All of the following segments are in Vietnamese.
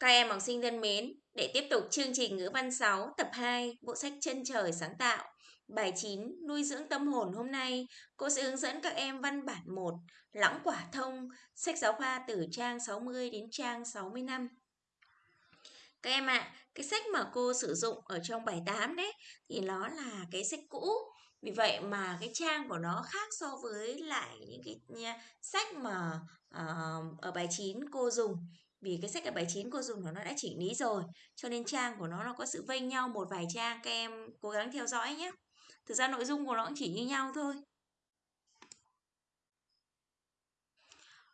Các em học sinh thân mến, để tiếp tục chương trình ngữ văn 6 tập 2 bộ sách Chân trời sáng tạo, bài 9 nuôi dưỡng tâm hồn hôm nay, cô sẽ hướng dẫn các em văn bản 1 Lãng quả thông, sách giáo khoa từ trang 60 đến trang 65. Các em ạ, à, cái sách mà cô sử dụng ở trong bài 8 đấy thì nó là cái sách cũ. Vì vậy mà cái trang của nó khác so với lại những cái sách mà uh, ở bài 9 cô dùng vì cái sách ở bài 9 cô dùng của nó đã chỉnh lý rồi cho nên trang của nó nó có sự vênh nhau một vài trang các em cố gắng theo dõi nhé. Thực ra nội dung của nó cũng chỉ như nhau thôi.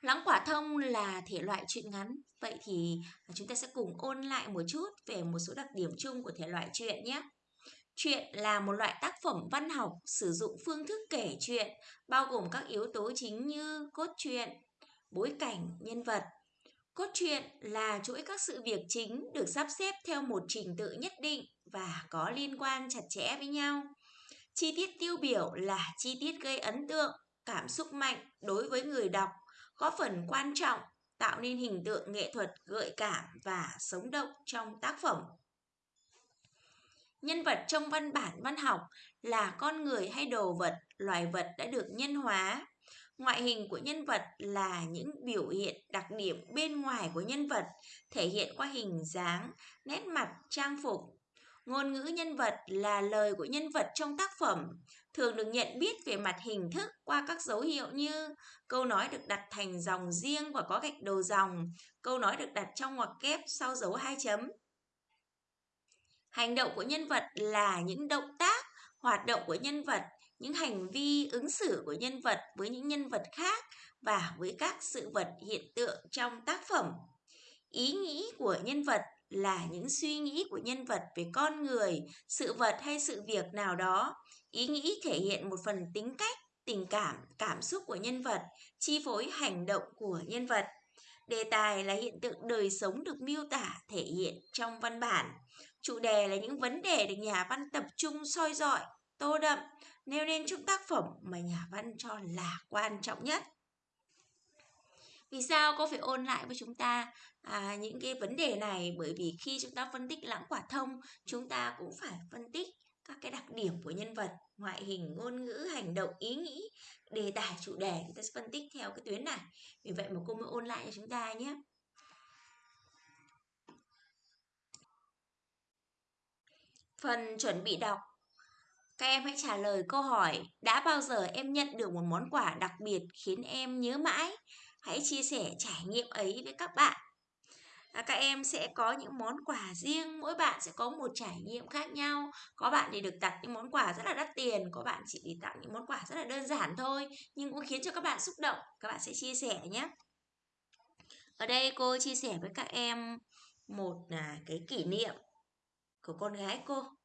Lắng quả thông là thể loại truyện ngắn. Vậy thì chúng ta sẽ cùng ôn lại một chút về một số đặc điểm chung của thể loại truyện nhé. Truyện là một loại tác phẩm văn học sử dụng phương thức kể chuyện bao gồm các yếu tố chính như cốt truyện, bối cảnh, nhân vật, Cốt truyện là chuỗi các sự việc chính được sắp xếp theo một trình tự nhất định và có liên quan chặt chẽ với nhau. Chi tiết tiêu biểu là chi tiết gây ấn tượng, cảm xúc mạnh đối với người đọc, có phần quan trọng tạo nên hình tượng nghệ thuật gợi cảm và sống động trong tác phẩm. Nhân vật trong văn bản văn học là con người hay đồ vật, loài vật đã được nhân hóa, Ngoại hình của nhân vật là những biểu hiện đặc điểm bên ngoài của nhân vật, thể hiện qua hình dáng, nét mặt, trang phục. Ngôn ngữ nhân vật là lời của nhân vật trong tác phẩm, thường được nhận biết về mặt hình thức qua các dấu hiệu như câu nói được đặt thành dòng riêng và có gạch đầu dòng, câu nói được đặt trong ngoặc kép sau dấu hai chấm. Hành động của nhân vật là những động tác, hoạt động của nhân vật những hành vi ứng xử của nhân vật với những nhân vật khác và với các sự vật hiện tượng trong tác phẩm. Ý nghĩ của nhân vật là những suy nghĩ của nhân vật về con người, sự vật hay sự việc nào đó. Ý nghĩ thể hiện một phần tính cách, tình cảm cảm xúc của nhân vật, chi phối hành động của nhân vật. Đề tài là hiện tượng đời sống được miêu tả, thể hiện trong văn bản. Chủ đề là những vấn đề được nhà văn tập trung soi dọi, tô đậm nêu lên những tác phẩm mà nhà văn cho là quan trọng nhất. Vì sao cô phải ôn lại với chúng ta? À, những cái vấn đề này bởi vì khi chúng ta phân tích lãng quả thông chúng ta cũng phải phân tích các cái đặc điểm của nhân vật ngoại hình ngôn ngữ hành động ý nghĩ đề tài chủ đề. Chúng ta sẽ phân tích theo cái tuyến này. Vì vậy mà cô mới ôn lại cho chúng ta nhé. Phần chuẩn bị đọc các em hãy trả lời câu hỏi đã bao giờ em nhận được một món quà đặc biệt khiến em nhớ mãi? Hãy chia sẻ trải nghiệm ấy với các bạn. À, các em sẽ có những món quà riêng, mỗi bạn sẽ có một trải nghiệm khác nhau. Có bạn thì được tặng những món quà rất là đắt tiền, có bạn chỉ được tặng những món quà rất là đơn giản thôi, nhưng cũng khiến cho các bạn xúc động. Các bạn sẽ chia sẻ nhé. Ở đây cô chia sẻ với các em một là cái kỷ niệm của con gái cô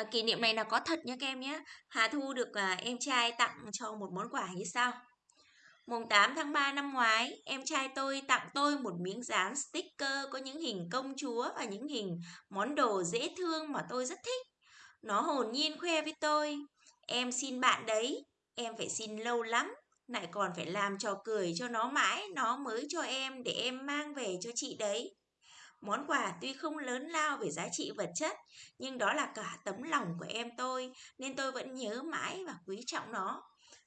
à, kỷ niệm này là có thật nha các em nhé Hà Thu được à, em trai tặng cho một món quà như sau Mùng 8 tháng 3 năm ngoái, em trai tôi tặng tôi một miếng dán sticker có những hình công chúa và những hình món đồ dễ thương mà tôi rất thích. Nó hồn nhiên khoe với tôi, em xin bạn đấy, em phải xin lâu lắm, lại còn phải làm trò cười cho nó mãi, nó mới cho em để em mang về cho chị đấy. Món quà tuy không lớn lao về giá trị vật chất, nhưng đó là cả tấm lòng của em tôi, nên tôi vẫn nhớ mãi và quý trọng nó.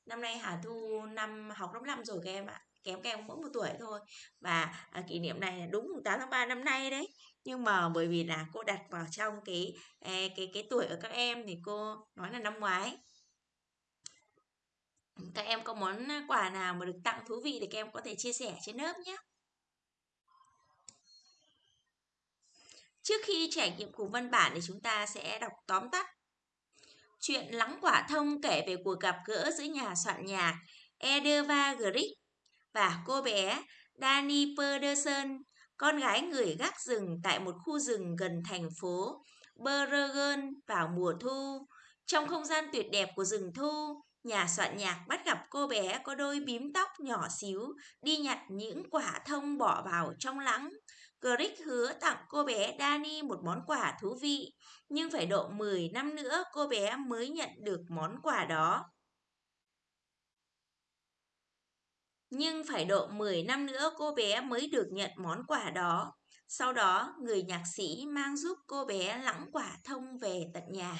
Năm nay Hà Thu năm học lớp 5 rồi các em ạ. Kém các em mỗi một tuổi thôi. Và à, kỷ niệm này là đúng 8 tháng 3 năm nay đấy. Nhưng mà bởi vì là cô đặt vào trong cái à, cái cái tuổi của các em thì cô nói là năm ngoái các em có món quà nào mà được tặng thú vị thì các em có thể chia sẻ trên lớp nhé. Trước khi trải nghiệm cùng văn bản thì chúng ta sẽ đọc tóm tắt. Chuyện Lắng Quả Thông kể về cuộc gặp gỡ giữa nhà soạn nhạc Edeva Grieg và cô bé Dani Pedersen, con gái người gác rừng tại một khu rừng gần thành phố Bergen vào mùa thu. Trong không gian tuyệt đẹp của rừng thu, nhà soạn nhạc bắt gặp cô bé có đôi bím tóc nhỏ xíu đi nhặt những quả thông bỏ vào trong lắng. Grick hứa tặng cô bé Dani một món quà thú vị, nhưng phải độ 10 năm nữa cô bé mới nhận được món quà đó. Nhưng phải độ 10 năm nữa cô bé mới được nhận món quà đó. Sau đó, người nhạc sĩ mang giúp cô bé lẵng quả thông về tận nhà.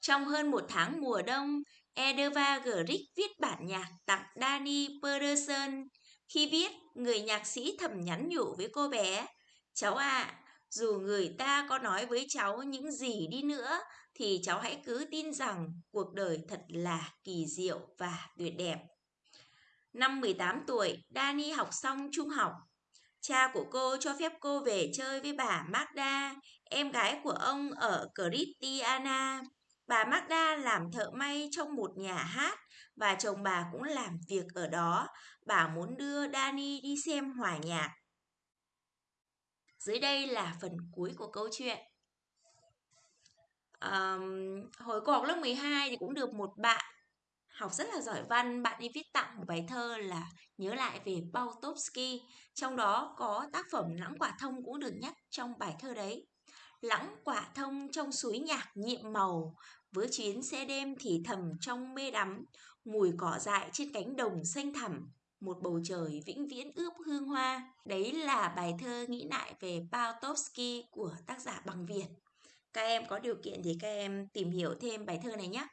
Trong hơn một tháng mùa đông, Edeva Grieg viết bản nhạc tặng Danny Pedersen. Khi viết, người nhạc sĩ thầm nhắn nhủ với cô bé, Cháu ạ, à, dù người ta có nói với cháu những gì đi nữa, thì cháu hãy cứ tin rằng cuộc đời thật là kỳ diệu và tuyệt đẹp. Năm 18 tuổi, dani học xong trung học. Cha của cô cho phép cô về chơi với bà Magda, em gái của ông ở Christiana. Bà Magda làm thợ may trong một nhà hát và chồng bà cũng làm việc ở đó. Bà muốn đưa Danny đi xem hòa nhạc. Dưới đây là phần cuối của câu chuyện. Um, hồi cô học lớp 12 thì cũng được một bạn học rất là giỏi văn, bạn đi viết tặng một bài thơ là nhớ lại về Bautovsky. Trong đó có tác phẩm Lãng quả thông cũng được nhắc trong bài thơ đấy. Lãng quả thông trong suối nhạc nhiệm màu, với chuyến xe đêm thì thầm trong mê đắm, mùi cỏ dại trên cánh đồng xanh thẳm, một bầu trời vĩnh viễn ướp hương hoa. Đấy là bài thơ nghĩ lại về Pautovsky của tác giả bằng Việt. Các em có điều kiện thì các em tìm hiểu thêm bài thơ này nhé.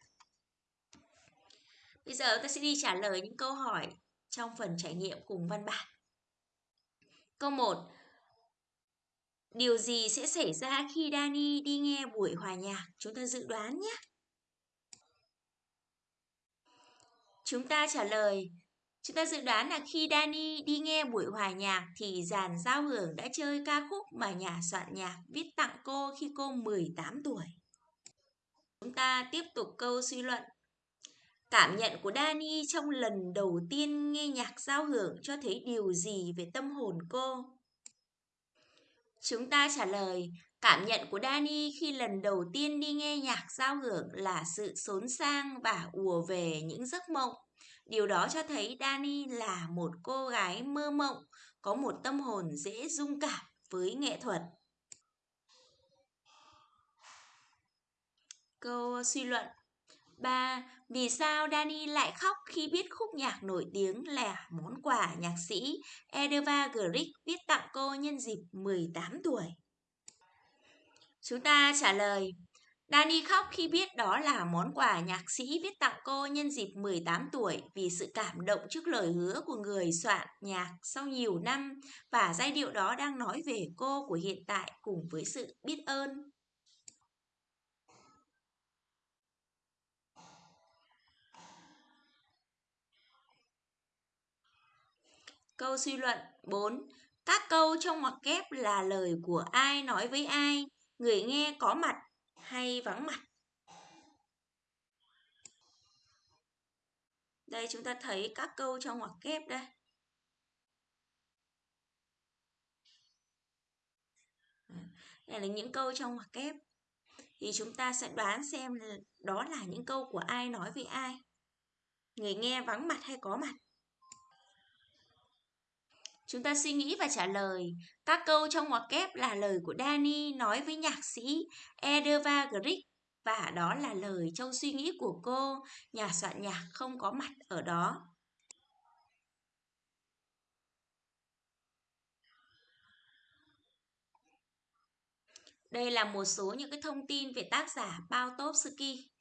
Bây giờ ta sẽ đi trả lời những câu hỏi trong phần trải nghiệm cùng văn bản. Câu 1. Điều gì sẽ xảy ra khi Dani đi nghe buổi hòa nhạc? Chúng ta dự đoán nhé. Chúng ta trả lời Chúng ta dự đoán là khi Dani đi nghe buổi hòa nhạc thì dàn giao hưởng đã chơi ca khúc mà nhà soạn nhạc viết tặng cô khi cô 18 tuổi. Chúng ta tiếp tục câu suy luận. Cảm nhận của Dani trong lần đầu tiên nghe nhạc giao hưởng cho thấy điều gì về tâm hồn cô? Chúng ta trả lời, cảm nhận của Dani khi lần đầu tiên đi nghe nhạc giao hưởng là sự xốn sang và ùa về những giấc mộng. Điều đó cho thấy Dani là một cô gái mơ mộng, có một tâm hồn dễ dung cảm với nghệ thuật. Câu suy luận 3. Vì sao Dani lại khóc khi biết khúc nhạc nổi tiếng là món quà nhạc sĩ Edva Grieg viết tặng cô nhân dịp 18 tuổi? Chúng ta trả lời Dani khóc khi biết đó là món quà nhạc sĩ viết tặng cô nhân dịp 18 tuổi vì sự cảm động trước lời hứa của người soạn nhạc sau nhiều năm và giai điệu đó đang nói về cô của hiện tại cùng với sự biết ơn. Câu suy luận 4. Các câu trong ngoặc kép là lời của ai nói với ai, người nghe có mặt hay vắng mặt. Đây, chúng ta thấy các câu trong ngoặc kép đây. Đây là những câu trong ngoặc kép. Thì chúng ta sẽ đoán xem đó là những câu của ai nói với ai. Người nghe vắng mặt hay có mặt. Chúng ta suy nghĩ và trả lời. Các câu trong ngoặc kép là lời của Dani nói với nhạc sĩ Edeva Grieg và đó là lời trong suy nghĩ của cô, nhà soạn nhạc không có mặt ở đó. Đây là một số những cái thông tin về tác giả bao Pautovsky.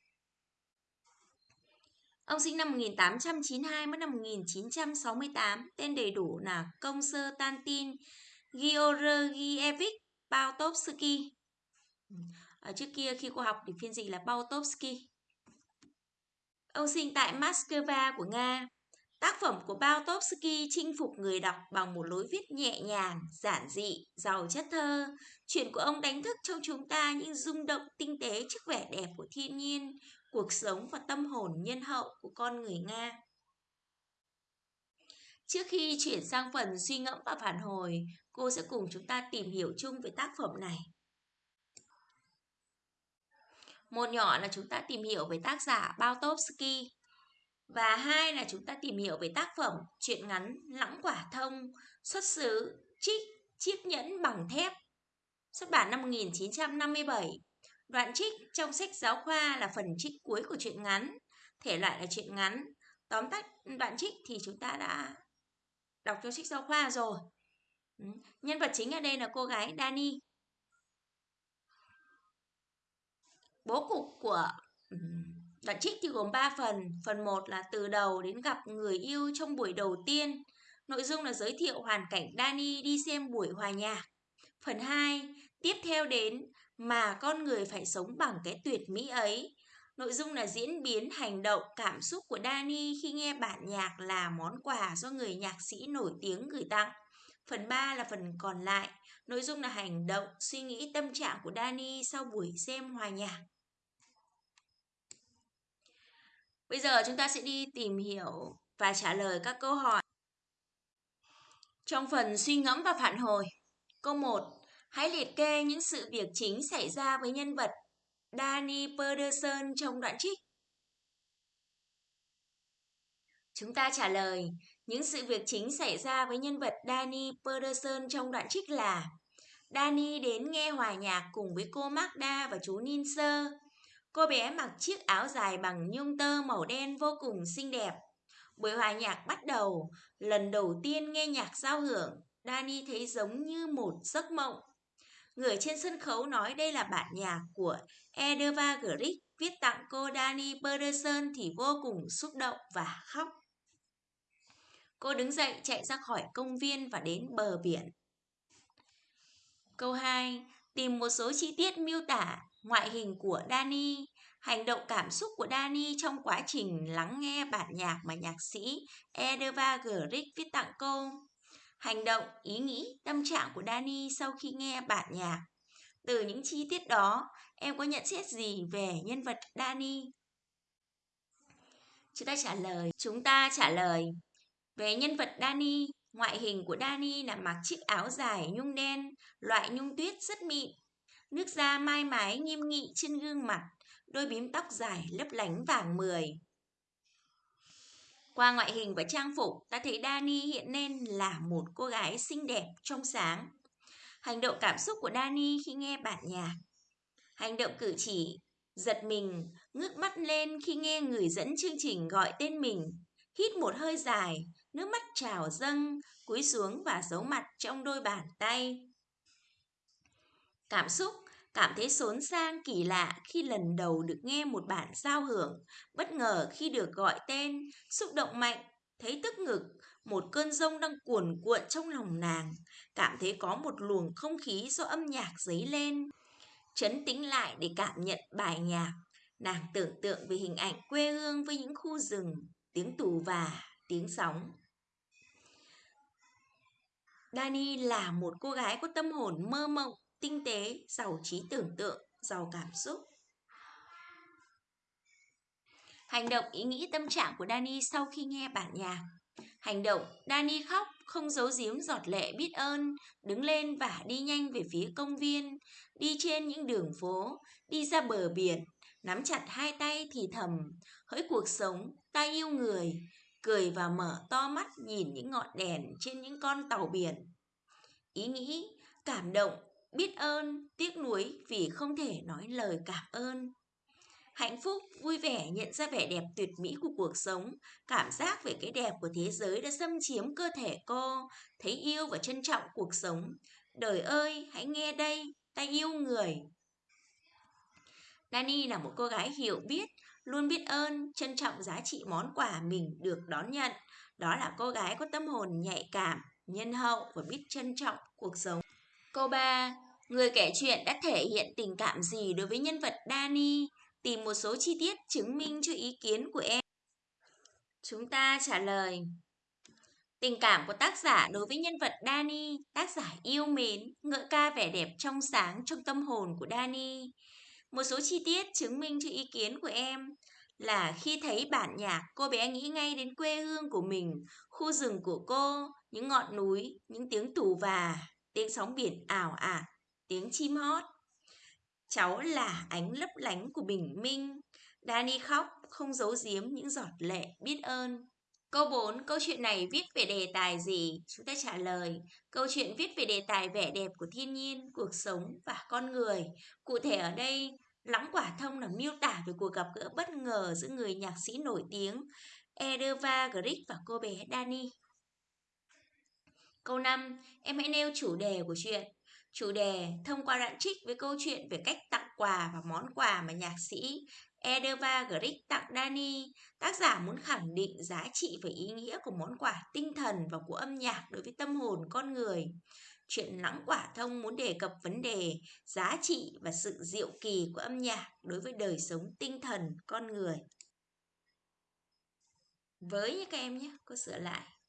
Ông sinh năm 1892, mất năm 1968, tên đầy đủ là Công sơ Tantin Georgievich Pautovsky. Ở trước kia khi cô học thì phiên dịch là Pautovsky. Ông sinh tại Moscow của Nga. Tác phẩm của Pautovsky chinh phục người đọc bằng một lối viết nhẹ nhàng, giản dị, giàu chất thơ. Chuyện của ông đánh thức trong chúng ta những rung động tinh tế trước vẻ đẹp của thiên nhiên, cuộc sống và tâm hồn nhân hậu của con người Nga. Trước khi chuyển sang phần suy ngẫm và phản hồi, cô sẽ cùng chúng ta tìm hiểu chung về tác phẩm này. Một nhỏ là chúng ta tìm hiểu về tác giả Pautovsky và hai là chúng ta tìm hiểu về tác phẩm truyện ngắn Lãng quả thông xuất xứ Trích Chiếc nhẫn bằng thép xuất bản năm 1957 Đoạn trích trong sách giáo khoa là phần trích cuối của truyện ngắn. thể loại là truyện ngắn. Tóm tắt đoạn trích thì chúng ta đã đọc trong sách giáo khoa rồi. Ừ, nhân vật chính ở đây là cô gái Dani. Bố cục của ừ, đoạn trích thì gồm 3 phần. Phần 1 là từ đầu đến gặp người yêu trong buổi đầu tiên. Nội dung là giới thiệu hoàn cảnh Dani đi xem buổi hòa nhạc. Phần 2, tiếp theo đến mà con người phải sống bằng cái tuyệt mỹ ấy. Nội dung là diễn biến hành động, cảm xúc của Dani khi nghe bản nhạc là món quà do người nhạc sĩ nổi tiếng gửi tặng. Phần 3 là phần còn lại, nội dung là hành động, suy nghĩ tâm trạng của Dani sau buổi xem hòa nhạc. Bây giờ chúng ta sẽ đi tìm hiểu và trả lời các câu hỏi. Trong phần suy ngẫm và phản hồi, câu 1, hãy liệt kê những sự việc chính xảy ra với nhân vật Danny Pedersen trong đoạn trích. Chúng ta trả lời, những sự việc chính xảy ra với nhân vật Danny Pedersen trong đoạn trích là Danny đến nghe hòa nhạc cùng với cô Magda và chú Ninser. Cô bé mặc chiếc áo dài bằng nhung tơ màu đen vô cùng xinh đẹp. Buổi hòa nhạc bắt đầu, lần đầu tiên nghe nhạc giao hưởng, Danny thấy giống như một giấc mộng. Người trên sân khấu nói đây là bản nhạc của Edva Grieg viết tặng cô Dani Pedersen thì vô cùng xúc động và khóc. Cô đứng dậy chạy ra khỏi công viên và đến bờ biển. Câu 2. Tìm một số chi tiết miêu tả ngoại hình của Dani, hành động cảm xúc của Dani trong quá trình lắng nghe bản nhạc mà nhạc sĩ Edva Grieg viết tặng cô. Hành động, ý nghĩ, tâm trạng của Dani sau khi nghe bản nhạc. Từ những chi tiết đó, em có nhận xét gì về nhân vật Dani? Chúng ta trả lời. Chúng ta trả lời về nhân vật Dani. Ngoại hình của Dani là mặc chiếc áo dài nhung đen, loại nhung tuyết rất mịn. Nước da mai mái nghiêm nghị trên gương mặt, đôi bím tóc dài lấp lánh vàng mười. Qua ngoại hình và trang phục, ta thấy Dani hiện nên là một cô gái xinh đẹp, trong sáng. Hành động cảm xúc của Dani khi nghe bản nhạc. Hành động cử chỉ, giật mình, ngước mắt lên khi nghe người dẫn chương trình gọi tên mình. Hít một hơi dài, nước mắt trào dâng, cúi xuống và giấu mặt trong đôi bàn tay. Cảm xúc cảm thấy xốn sang kỳ lạ khi lần đầu được nghe một bản giao hưởng, bất ngờ khi được gọi tên, xúc động mạnh, thấy tức ngực, một cơn rông đang cuồn cuộn trong lòng nàng, cảm thấy có một luồng không khí do âm nhạc dấy lên. Chấn tĩnh lại để cảm nhận bài nhạc, nàng tưởng tượng về hình ảnh quê hương với những khu rừng, tiếng tù và, tiếng sóng. Dani là một cô gái có tâm hồn mơ mộng, tinh tế, giàu trí tưởng tượng, giàu cảm xúc. Hành động ý nghĩ tâm trạng của Dani sau khi nghe bản nhạc. Hành động, Dani khóc, không giấu giếm giọt lệ biết ơn, đứng lên và đi nhanh về phía công viên, đi trên những đường phố, đi ra bờ biển, nắm chặt hai tay thì thầm, hỡi cuộc sống, ta yêu người, cười và mở to mắt nhìn những ngọn đèn trên những con tàu biển. Ý nghĩ, cảm động, biết ơn, tiếc nuối vì không thể nói lời cảm ơn. Hạnh phúc, vui vẻ nhận ra vẻ đẹp tuyệt mỹ của cuộc sống, cảm giác về cái đẹp của thế giới đã xâm chiếm cơ thể cô, thấy yêu và trân trọng cuộc sống. Đời ơi, hãy nghe đây, ta yêu người. Dani là một cô gái hiểu biết, luôn biết ơn, trân trọng giá trị món quà mình được đón nhận. Đó là cô gái có tâm hồn nhạy cảm, nhân hậu và biết trân trọng cuộc sống. Câu 3. Người kể chuyện đã thể hiện tình cảm gì đối với nhân vật Dani? Tìm một số chi tiết chứng minh cho ý kiến của em. Chúng ta trả lời. Tình cảm của tác giả đối với nhân vật Dani, tác giả yêu mến, ngợi ca vẻ đẹp trong sáng trong tâm hồn của Dani. Một số chi tiết chứng minh cho ý kiến của em là khi thấy bản nhạc, cô bé nghĩ ngay đến quê hương của mình, khu rừng của cô, những ngọn núi, những tiếng tù và, tiếng sóng biển ảo ạt, tiếng chim hót. Cháu là ánh lấp lánh của bình minh. Danny khóc, không giấu giếm những giọt lệ biết ơn. Câu 4, câu chuyện này viết về đề tài gì? Chúng ta trả lời. Câu chuyện viết về đề tài vẻ đẹp của thiên nhiên, cuộc sống và con người. Cụ thể ở đây, Lắng quả thông là miêu tả về cuộc gặp gỡ bất ngờ giữa người nhạc sĩ nổi tiếng Ederva Grieg và cô bé Dani. Câu 5, em hãy nêu chủ đề của chuyện. Chủ đề thông qua đoạn trích với câu chuyện về cách tặng quà và món quà mà nhạc sĩ Edeva Grieg tặng Dani. Tác giả muốn khẳng định giá trị và ý nghĩa của món quà tinh thần và của âm nhạc đối với tâm hồn con người. Chuyện lãng quả thông muốn đề cập vấn đề giá trị và sự diệu kỳ của âm nhạc đối với đời sống tinh thần con người. Với các em nhé, cô sửa lại.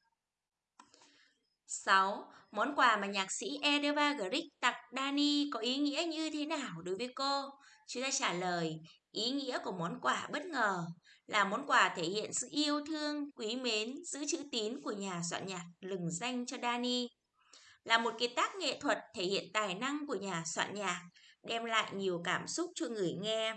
6. Món quà mà nhạc sĩ Edeva Grieg tặng Dani có ý nghĩa như thế nào đối với cô? Chúng ta trả lời, ý nghĩa của món quà bất ngờ là món quà thể hiện sự yêu thương, quý mến, giữ chữ tín của nhà soạn nhạc lừng danh cho Dani. Là một kiệt tác nghệ thuật thể hiện tài năng của nhà soạn nhạc, đem lại nhiều cảm xúc cho người nghe.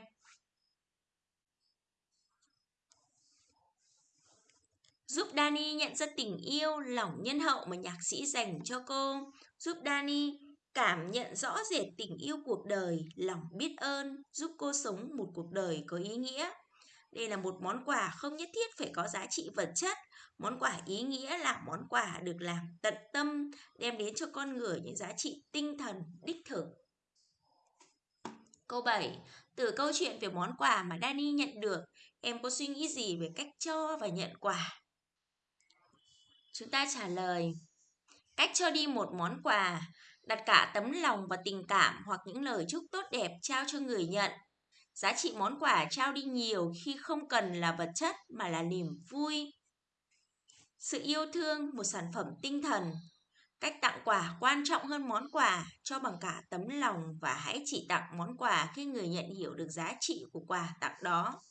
Giúp Dani nhận ra tình yêu, lòng nhân hậu mà nhạc sĩ dành cho cô, giúp Dani cảm nhận rõ rệt tình yêu cuộc đời, lòng biết ơn, giúp cô sống một cuộc đời có ý nghĩa. Đây là một món quà không nhất thiết phải có giá trị vật chất. Món quà ý nghĩa là món quà được làm tận tâm, đem đến cho con người những giá trị tinh thần đích thực. Câu 7. Từ câu chuyện về món quà mà Dani nhận được, em có suy nghĩ gì về cách cho và nhận quà? Chúng ta trả lời Cách cho đi một món quà, đặt cả tấm lòng và tình cảm hoặc những lời chúc tốt đẹp trao cho người nhận. Giá trị món quà trao đi nhiều khi không cần là vật chất mà là niềm vui. Sự yêu thương, một sản phẩm tinh thần. Cách tặng quà quan trọng hơn món quà, cho bằng cả tấm lòng và hãy chỉ tặng món quà khi người nhận hiểu được giá trị của quà tặng đó.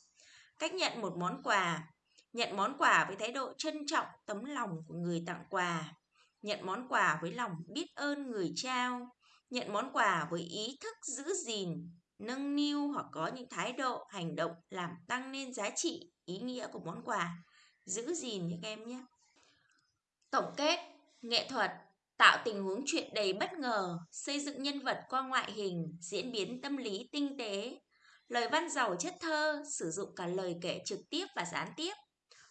Cách nhận một món quà, Nhận món quà với thái độ trân trọng tấm lòng của người tặng quà. Nhận món quà với lòng biết ơn người trao. Nhận món quà với ý thức giữ gìn, nâng niu hoặc có những thái độ, hành động làm tăng lên giá trị, ý nghĩa của món quà. Giữ gìn những em nhé. Tổng kết, nghệ thuật tạo tình huống chuyện đầy bất ngờ, xây dựng nhân vật qua ngoại hình, diễn biến tâm lý tinh tế. Lời văn giàu chất thơ, sử dụng cả lời kể trực tiếp và gián tiếp.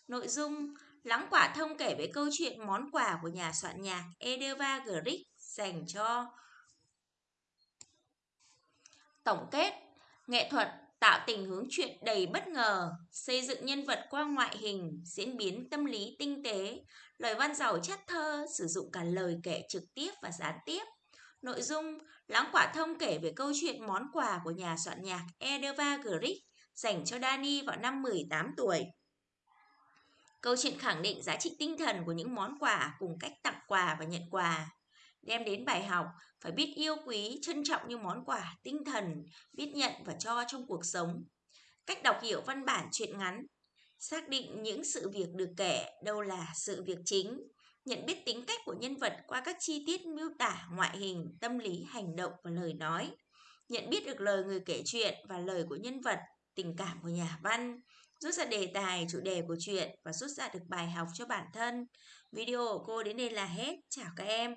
Nội dung Lắng quả thông kể về câu chuyện món quà của nhà soạn nhạc Edeva Grieg dành cho Tổng kết Nghệ thuật tạo tình hướng chuyện đầy bất ngờ, xây dựng nhân vật qua ngoại hình, diễn biến tâm lý tinh tế, lời văn giàu chất thơ, sử dụng cả lời kể trực tiếp và gián tiếp. Nội dung Lắng quả thông kể về câu chuyện món quà của nhà soạn nhạc Edeva Grieg dành cho Dani vào năm 18 tuổi. Câu chuyện khẳng định giá trị tinh thần của những món quà cùng cách tặng quà và nhận quà. Đem đến bài học phải biết yêu quý, trân trọng những món quà tinh thần, biết nhận và cho trong cuộc sống. Cách đọc hiểu văn bản truyện ngắn, xác định những sự việc được kể đâu là sự việc chính, nhận biết tính cách của nhân vật qua các chi tiết miêu tả ngoại hình, tâm lý, hành động và lời nói, nhận biết được lời người kể chuyện và lời của nhân vật, tình cảm của nhà văn, rút ra đề tài, chủ đề của chuyện và rút ra được bài học cho bản thân. Video của cô đến đây là hết. Chào các em.